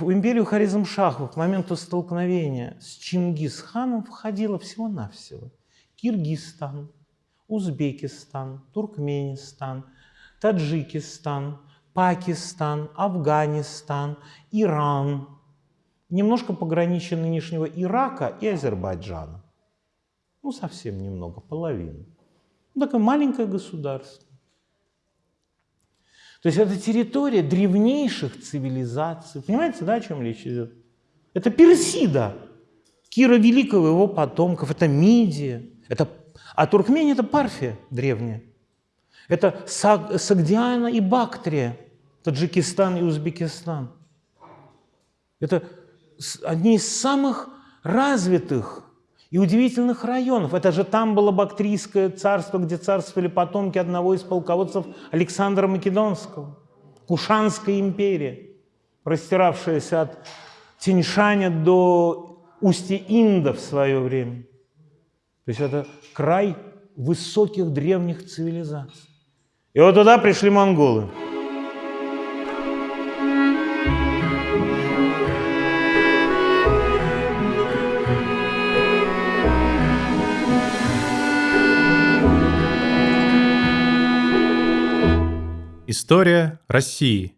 в империю Харизмшахов к моменту столкновения с Чингисханом входило всего-навсего Киргизстан, Узбекистан, Туркменистан, Таджикистан, Пакистан, Афганистан, Иран, немножко пограничье нынешнего Ирака и Азербайджана. Ну, совсем немного, половину. Ну, такое маленькое государство. То есть это территория древнейших цивилизаций. Понимаете, да, о чем речь идет? Это Персида, Кира Великого, его потомков, это Мидия, это, а Туркмения – это Парфия древняя. Это Сагдиана и Бактрия, Таджикистан и Узбекистан. Это одни из самых развитых и удивительных районов. Это же там было Бактрийское царство, где царствовали потомки одного из полководцев Александра Македонского. Кушанская империя, простиравшаяся от Тиньшаня до устья Инда в свое время. То есть это край высоких древних цивилизаций. И вот туда пришли монголы. История России.